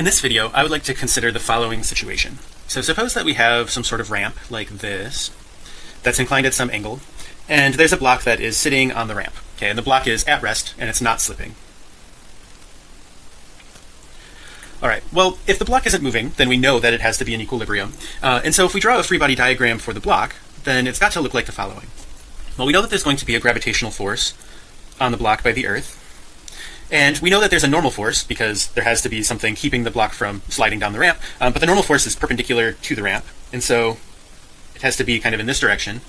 In this video, I would like to consider the following situation. So suppose that we have some sort of ramp like this that's inclined at some angle, and there's a block that is sitting on the ramp. Okay, and the block is at rest and it's not slipping. All right, well, if the block isn't moving, then we know that it has to be in equilibrium. Uh, and so if we draw a free body diagram for the block, then it's got to look like the following. Well, we know that there's going to be a gravitational force on the block by the earth. And we know that there's a normal force because there has to be something keeping the block from sliding down the ramp. Um, but the normal force is perpendicular to the ramp. And so it has to be kind of in this direction.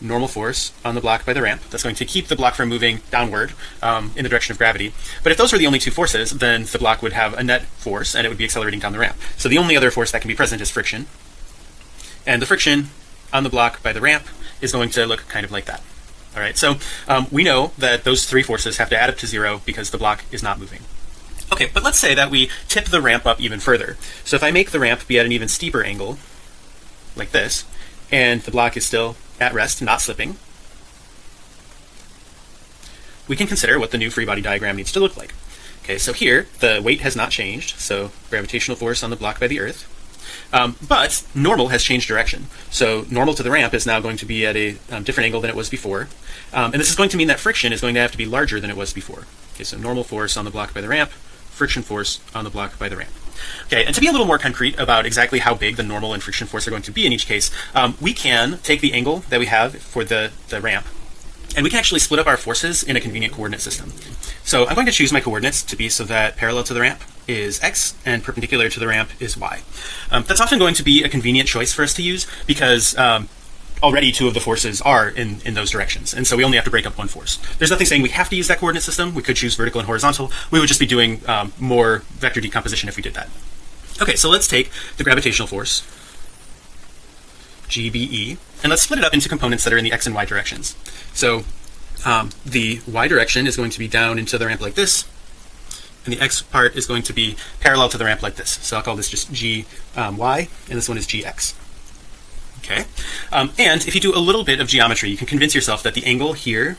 Normal force on the block by the ramp that's going to keep the block from moving downward um, in the direction of gravity. But if those were the only two forces then the block would have a net force and it would be accelerating down the ramp. So the only other force that can be present is friction. And the friction on the block by the ramp is going to look kind of like that all right so um, we know that those three forces have to add up to zero because the block is not moving. Okay but let's say that we tip the ramp up even further. So if I make the ramp be at an even steeper angle like this and the block is still at rest not slipping we can consider what the new free body diagram needs to look like. Okay so here the weight has not changed so gravitational force on the block by the earth um, but normal has changed direction. So normal to the ramp is now going to be at a um, different angle than it was before. Um, and this is going to mean that friction is going to have to be larger than it was before. Okay so normal force on the block by the ramp friction force on the block by the ramp. Okay, and to be a little more concrete about exactly how big the normal and friction force are going to be in each case, um, we can take the angle that we have for the, the ramp and we can actually split up our forces in a convenient coordinate system. So I'm going to choose my coordinates to be so that parallel to the ramp is x and perpendicular to the ramp is y. Um, that's often going to be a convenient choice for us to use because um, already two of the forces are in in those directions and so we only have to break up one force. There's nothing saying we have to use that coordinate system. We could choose vertical and horizontal. We would just be doing um, more vector decomposition if we did that. Okay so let's take the gravitational force GBE and let's split it up into components that are in the x and y directions. So um, the y direction is going to be down into the ramp like this and the x part is going to be parallel to the ramp like this. So I'll call this just G um, y and this one is GX okay? Um, and if you do a little bit of geometry you can convince yourself that the angle here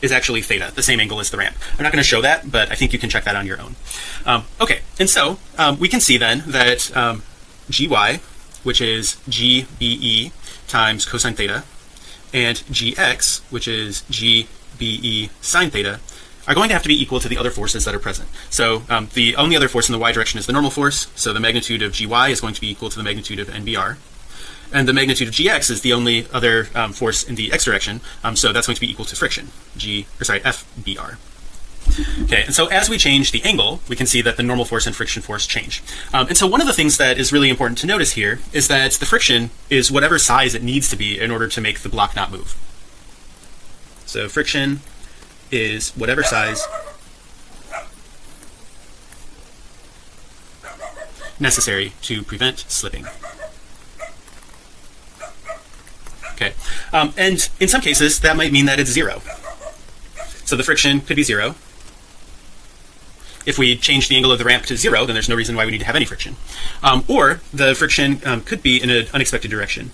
is actually theta the same angle as the ramp. I'm not going to show that but I think you can check that on your own. Um, okay and so um, we can see then that um, gy which is gbe times cosine theta and gx which is gbe sine theta are going to have to be equal to the other forces that are present. So um, the only other force in the y direction is the normal force so the magnitude of gy is going to be equal to the magnitude of nbr and the magnitude of gx is the only other um, force in the x direction um, so that's going to be equal to friction g or sorry fbr okay and so as we change the angle we can see that the normal force and friction force change. Um, and so one of the things that is really important to notice here is that the friction is whatever size it needs to be in order to make the block not move. So friction is whatever size necessary to prevent slipping. Okay. Um, and in some cases that might mean that it's zero. So the friction could be zero. If we change the angle of the ramp to zero then there's no reason why we need to have any friction. Um, or the friction um, could be in an unexpected direction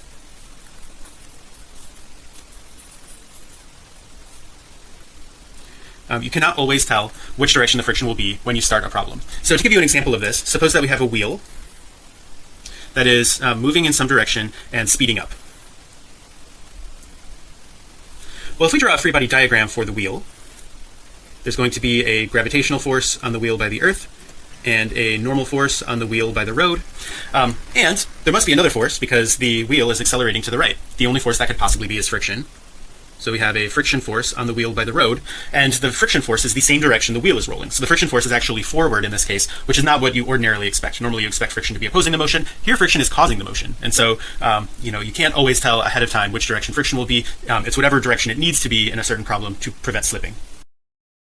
um, you cannot always tell which direction the friction will be when you start a problem. So to give you an example of this suppose that we have a wheel that is uh, moving in some direction and speeding up. Well if we draw a free body diagram for the wheel there's going to be a gravitational force on the wheel by the earth and a normal force on the wheel by the road. Um, and there must be another force because the wheel is accelerating to the right. The only force that could possibly be is friction so we have a friction force on the wheel by the road and the friction force is the same direction the wheel is rolling. So the friction force is actually forward in this case which is not what you ordinarily expect. Normally you expect friction to be opposing the motion. Here friction is causing the motion. And so um, you know you can't always tell ahead of time which direction friction will be. Um, it's whatever direction it needs to be in a certain problem to prevent slipping